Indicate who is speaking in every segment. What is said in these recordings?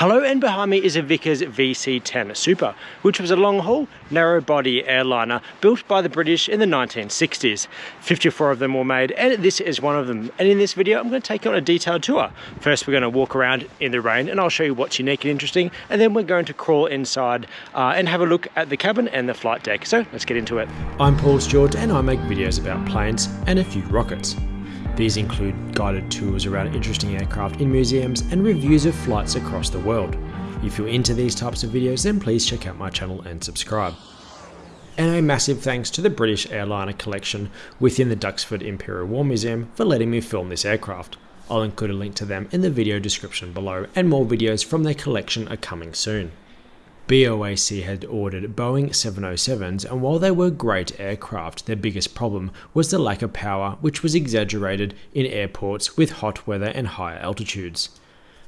Speaker 1: Hello and behind me is a Vickers VC-10 Super, which was a long-haul, narrow-body airliner built by the British in the 1960s. 54 of them were made and this is one of them. And in this video I'm going to take you on a detailed tour. First we're going to walk around in the rain and I'll show you what's unique and interesting and then we're going to crawl inside uh, and have a look at the cabin and the flight deck. So let's get into it. I'm Paul Stewart and I make videos about planes and a few rockets. These include guided tours around interesting aircraft in museums and reviews of flights across the world. If you're into these types of videos then please check out my channel and subscribe. And a massive thanks to the British Airliner collection within the Duxford Imperial War Museum for letting me film this aircraft. I'll include a link to them in the video description below and more videos from their collection are coming soon. BOAC had ordered Boeing 707s, and while they were great aircraft, their biggest problem was the lack of power, which was exaggerated in airports with hot weather and higher altitudes.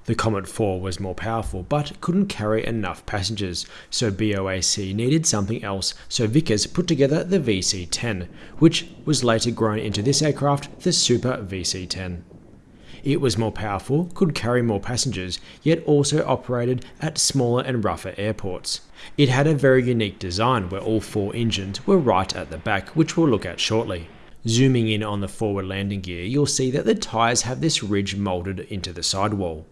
Speaker 1: The Comet 4 was more powerful, but couldn't carry enough passengers, so BOAC needed something else, so Vickers put together the VC-10, which was later grown into this aircraft, the Super VC-10. It was more powerful, could carry more passengers, yet also operated at smaller and rougher airports. It had a very unique design where all four engines were right at the back, which we'll look at shortly. Zooming in on the forward landing gear, you'll see that the tyres have this ridge moulded into the sidewall.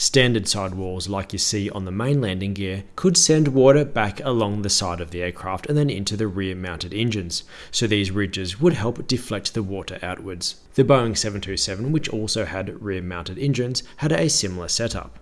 Speaker 1: Standard sidewalls like you see on the main landing gear could send water back along the side of the aircraft and then into the rear mounted engines, so these ridges would help deflect the water outwards. The Boeing 727, which also had rear mounted engines, had a similar setup.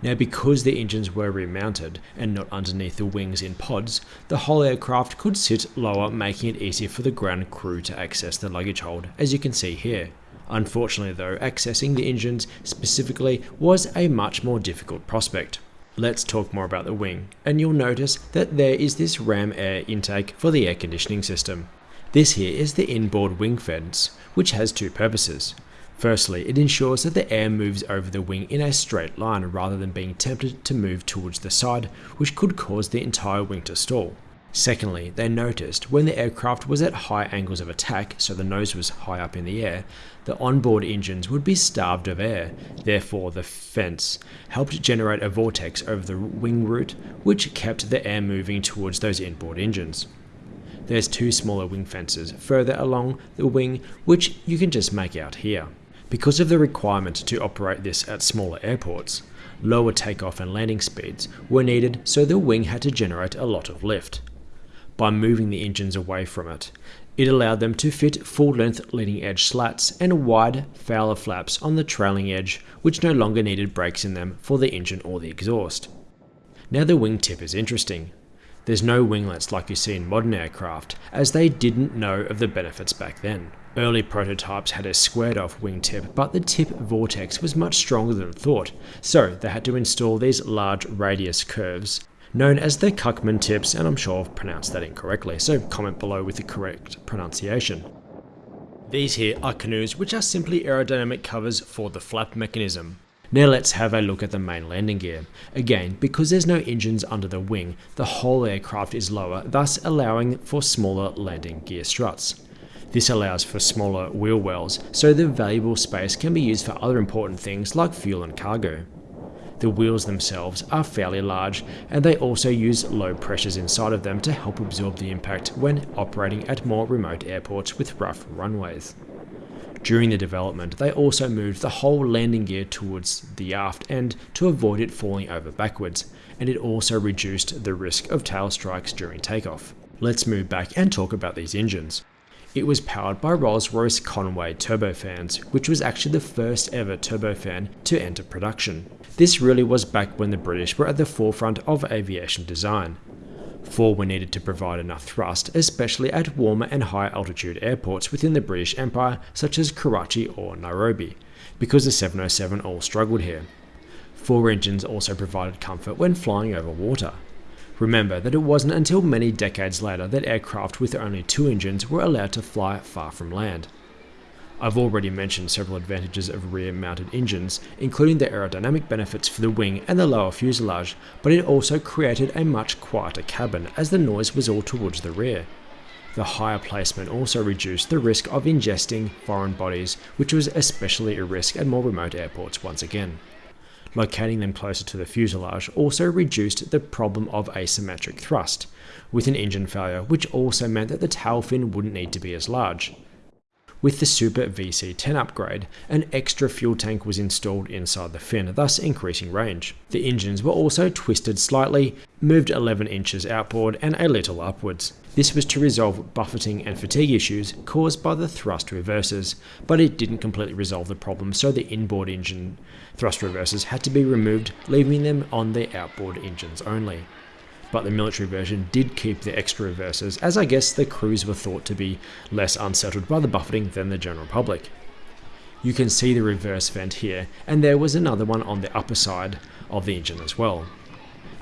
Speaker 1: Now because the engines were remounted and not underneath the wings in pods, the whole aircraft could sit lower making it easier for the ground crew to access the luggage hold, as you can see here. Unfortunately though, accessing the engines specifically was a much more difficult prospect. Let's talk more about the wing, and you'll notice that there is this ram air intake for the air conditioning system. This here is the inboard wing fence, which has two purposes. Firstly, it ensures that the air moves over the wing in a straight line rather than being tempted to move towards the side, which could cause the entire wing to stall. Secondly, they noticed when the aircraft was at high angles of attack, so the nose was high up in the air, the onboard engines would be starved of air. Therefore, the fence helped generate a vortex over the wing root, which kept the air moving towards those inboard engines. There's two smaller wing fences further along the wing, which you can just make out here. Because of the requirement to operate this at smaller airports, lower takeoff and landing speeds were needed so the wing had to generate a lot of lift by moving the engines away from it. It allowed them to fit full-length leading edge slats and wide Fowler flaps on the trailing edge, which no longer needed breaks in them for the engine or the exhaust. Now the wingtip is interesting. There's no winglets like you see in modern aircraft, as they didn't know of the benefits back then. Early prototypes had a squared off wingtip, but the tip vortex was much stronger than thought, so they had to install these large radius curves known as the Cuckman tips, and I'm sure I've pronounced that incorrectly, so comment below with the correct pronunciation. These here are canoes which are simply aerodynamic covers for the flap mechanism. Now let's have a look at the main landing gear. Again, because there's no engines under the wing, the whole aircraft is lower, thus allowing for smaller landing gear struts. This allows for smaller wheel wells, so the valuable space can be used for other important things like fuel and cargo. The wheels themselves are fairly large and they also use low pressures inside of them to help absorb the impact when operating at more remote airports with rough runways. During the development, they also moved the whole landing gear towards the aft end to avoid it falling over backwards, and it also reduced the risk of tail strikes during takeoff. Let's move back and talk about these engines. It was powered by Rolls-Royce Conway turbofans, which was actually the first ever turbofan to enter production. This really was back when the British were at the forefront of aviation design. Four were needed to provide enough thrust, especially at warmer and higher altitude airports within the British Empire such as Karachi or Nairobi, because the 707 all struggled here. Four engines also provided comfort when flying over water. Remember that it wasn't until many decades later that aircraft with only two engines were allowed to fly far from land. I've already mentioned several advantages of rear-mounted engines, including the aerodynamic benefits for the wing and the lower fuselage, but it also created a much quieter cabin as the noise was all towards the rear. The higher placement also reduced the risk of ingesting foreign bodies, which was especially a risk at more remote airports once again. Locating them closer to the fuselage also reduced the problem of asymmetric thrust, with an engine failure, which also meant that the tail fin wouldn't need to be as large. With the Super VC10 upgrade, an extra fuel tank was installed inside the fin, thus increasing range. The engines were also twisted slightly, moved 11 inches outboard and a little upwards. This was to resolve buffeting and fatigue issues caused by the thrust reversers, but it didn't completely resolve the problem, so the inboard engine thrust reversers had to be removed, leaving them on the outboard engines only but the military version did keep the extra reverses, as I guess the crews were thought to be less unsettled by the buffeting than the general public. You can see the reverse vent here, and there was another one on the upper side of the engine as well.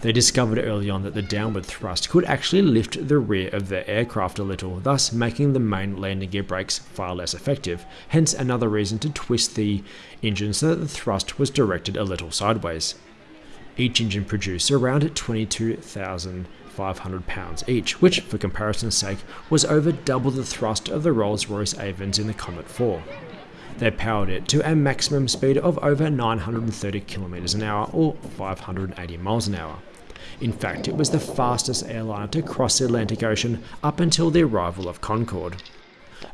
Speaker 1: They discovered early on that the downward thrust could actually lift the rear of the aircraft a little, thus making the main landing gear brakes far less effective, hence another reason to twist the engine so that the thrust was directed a little sideways. Each engine produced around 22,500 pounds each, which, for comparison's sake, was over double the thrust of the Rolls-Royce Avons in the Comet 4. They powered it to a maximum speed of over 930 kilometers an hour or 580 miles an hour. In fact, it was the fastest airliner to cross the Atlantic Ocean up until the arrival of Concorde.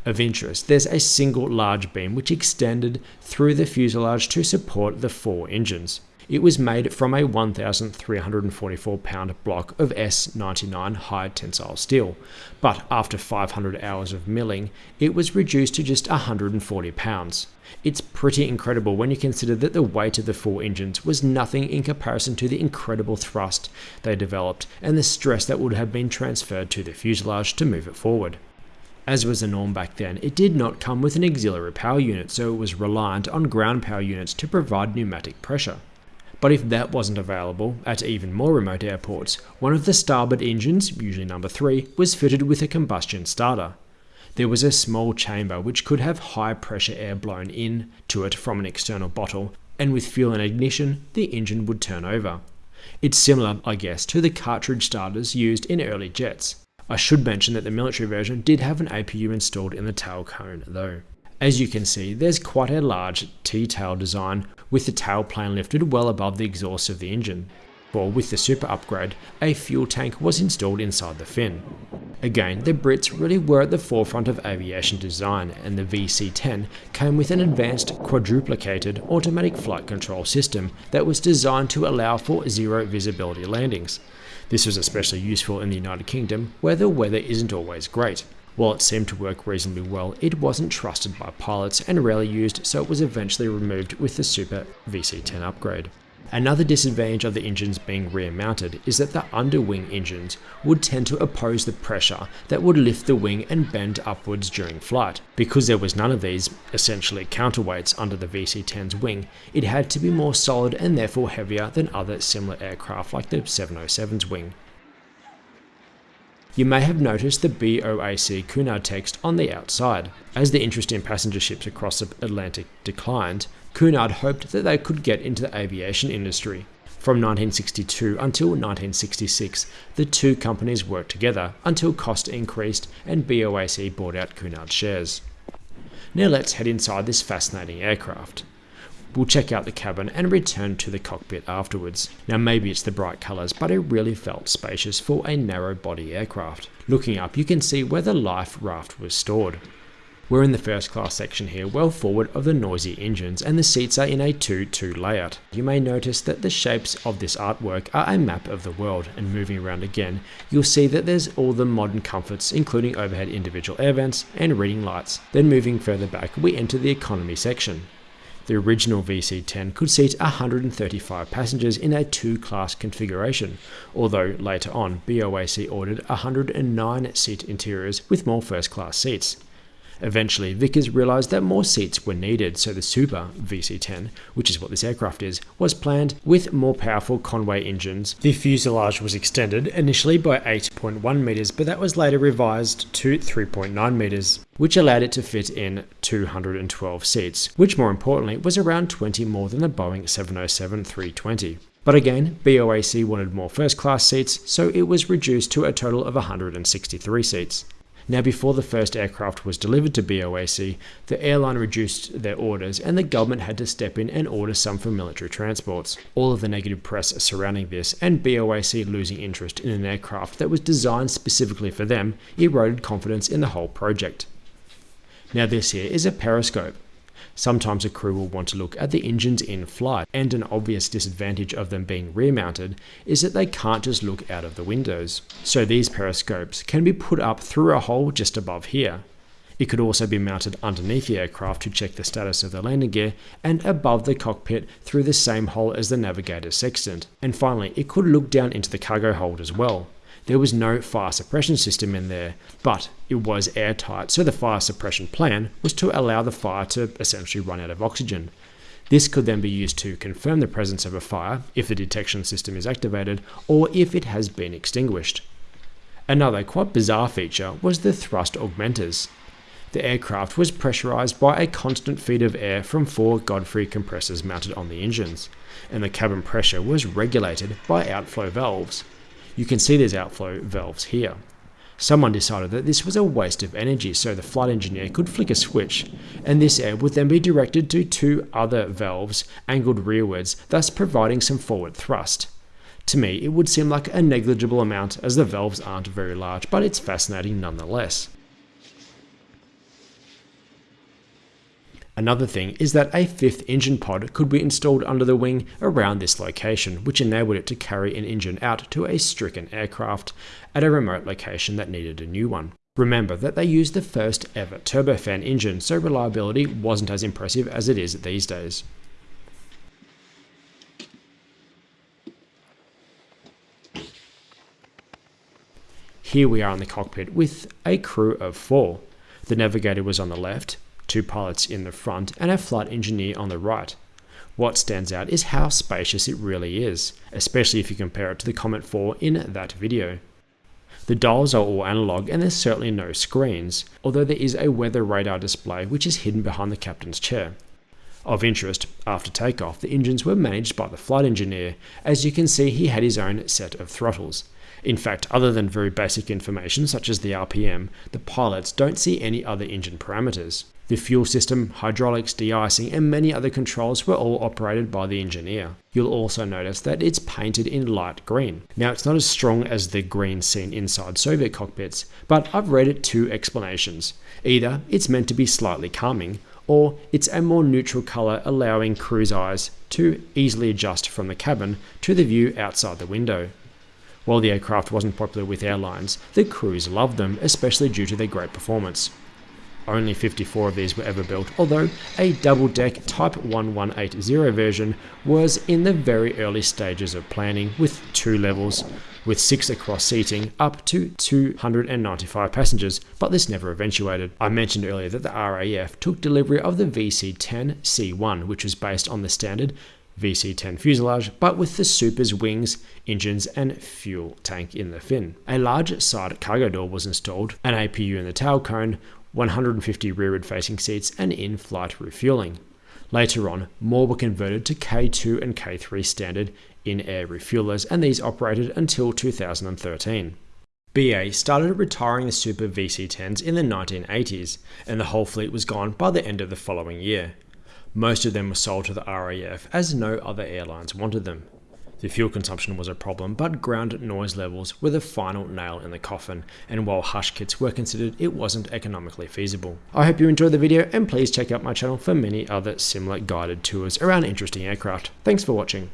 Speaker 1: Of interest, there's a single large beam which extended through the fuselage to support the four engines. It was made from a 1,344 pound block of S99 high tensile steel, but after 500 hours of milling, it was reduced to just 140 pounds. It's pretty incredible when you consider that the weight of the four engines was nothing in comparison to the incredible thrust they developed and the stress that would have been transferred to the fuselage to move it forward. As was the norm back then, it did not come with an auxiliary power unit, so it was reliant on ground power units to provide pneumatic pressure. But if that wasn't available at even more remote airports, one of the starboard engines, usually number 3, was fitted with a combustion starter. There was a small chamber which could have high pressure air blown in to it from an external bottle, and with fuel and ignition, the engine would turn over. It's similar, I guess, to the cartridge starters used in early jets. I should mention that the military version did have an APU installed in the tail cone though. As you can see, there's quite a large T-tail design with the tail plane lifted well above the exhaust of the engine. For with the super upgrade, a fuel tank was installed inside the fin. Again, the Brits really were at the forefront of aviation design, and the VC-10 came with an advanced quadruplicated automatic flight control system that was designed to allow for zero visibility landings. This was especially useful in the United Kingdom, where the weather isn't always great. While it seemed to work reasonably well, it wasn't trusted by pilots and rarely used, so it was eventually removed with the Super VC10 upgrade. Another disadvantage of the engines being rear mounted is that the underwing engines would tend to oppose the pressure that would lift the wing and bend upwards during flight. Because there was none of these, essentially counterweights under the VC-10's wing, it had to be more solid and therefore heavier than other similar aircraft like the 707's wing. You may have noticed the BOAC Cunard text on the outside. As the interest in passenger ships across the Atlantic declined, Cunard hoped that they could get into the aviation industry. From 1962 until 1966, the two companies worked together until cost increased and BOAC bought out Cunard shares. Now let's head inside this fascinating aircraft. We'll check out the cabin and return to the cockpit afterwards. Now maybe it's the bright colours, but it really felt spacious for a narrow body aircraft. Looking up you can see where the life raft was stored. We're in the first class section here, well forward of the noisy engines, and the seats are in a 2-2 layout. You may notice that the shapes of this artwork are a map of the world, and moving around again, you'll see that there's all the modern comforts, including overhead individual air vents and reading lights. Then moving further back, we enter the economy section. The original VC-10 could seat 135 passengers in a two-class configuration, although later on BOAC ordered 109 seat interiors with more first-class seats. Eventually, Vickers realised that more seats were needed, so the Super VC-10, which is what this aircraft is, was planned with more powerful Conway engines. The fuselage was extended initially by 8.1 metres, but that was later revised to 3.9 metres, which allowed it to fit in 212 seats, which more importantly was around 20 more than the Boeing 707-320. But again, BOAC wanted more first class seats, so it was reduced to a total of 163 seats. Now before the first aircraft was delivered to BOAC, the airline reduced their orders and the government had to step in and order some for military transports. All of the negative press surrounding this and BOAC losing interest in an aircraft that was designed specifically for them eroded confidence in the whole project. Now this here is a periscope. Sometimes a crew will want to look at the engines in flight, and an obvious disadvantage of them being rear mounted is that they can't just look out of the windows. So these periscopes can be put up through a hole just above here. It could also be mounted underneath the aircraft to check the status of the landing gear and above the cockpit through the same hole as the navigator's sextant. And finally, it could look down into the cargo hold as well. There was no fire suppression system in there, but it was airtight, so the fire suppression plan was to allow the fire to essentially run out of oxygen. This could then be used to confirm the presence of a fire if the detection system is activated or if it has been extinguished. Another quite bizarre feature was the thrust augmenters. The aircraft was pressurized by a constant feed of air from four Godfrey compressors mounted on the engines, and the cabin pressure was regulated by outflow valves. You can see these outflow valves here. Someone decided that this was a waste of energy, so the flight engineer could flick a switch, and this air would then be directed to two other valves angled rearwards, thus providing some forward thrust. To me, it would seem like a negligible amount as the valves aren't very large, but it's fascinating nonetheless. Another thing is that a fifth engine pod could be installed under the wing around this location, which enabled it to carry an engine out to a stricken aircraft at a remote location that needed a new one. Remember that they used the first ever turbofan engine, so reliability wasn't as impressive as it is these days. Here we are in the cockpit with a crew of four. The navigator was on the left, two pilots in the front, and a flight engineer on the right. What stands out is how spacious it really is, especially if you compare it to the Comet 4 in that video. The dials are all analog and there's certainly no screens, although there is a weather radar display which is hidden behind the captain's chair. Of interest, after takeoff, the engines were managed by the flight engineer. As you can see, he had his own set of throttles. In fact, other than very basic information such as the RPM, the pilots don't see any other engine parameters. The fuel system, hydraulics, de-icing and many other controls were all operated by the engineer. You'll also notice that it's painted in light green. Now it's not as strong as the green seen inside Soviet cockpits, but I've read it two explanations. Either it's meant to be slightly calming, or it's a more neutral colour allowing crew's eyes to easily adjust from the cabin to the view outside the window. While the aircraft wasn't popular with airlines, the crews loved them, especially due to their great performance. Only 54 of these were ever built, although a double-deck Type 1180 version was in the very early stages of planning with two levels, with six across seating up to 295 passengers, but this never eventuated. I mentioned earlier that the RAF took delivery of the VC-10 C1, which was based on the standard VC-10 fuselage, but with the Super's wings, engines and fuel tank in the fin. A large side cargo door was installed, an APU in the tail cone, 150 rearward facing seats and in-flight refueling. Later on, more were converted to K2 and K3 standard in-air refuelers and these operated until 2013. BA started retiring the Super VC-10s in the 1980s and the whole fleet was gone by the end of the following year. Most of them were sold to the RAF as no other airlines wanted them. The fuel consumption was a problem, but ground noise levels were the final nail in the coffin, and while hush kits were considered, it wasn't economically feasible. I hope you enjoyed the video, and please check out my channel for many other similar guided tours around interesting aircraft. Thanks for watching.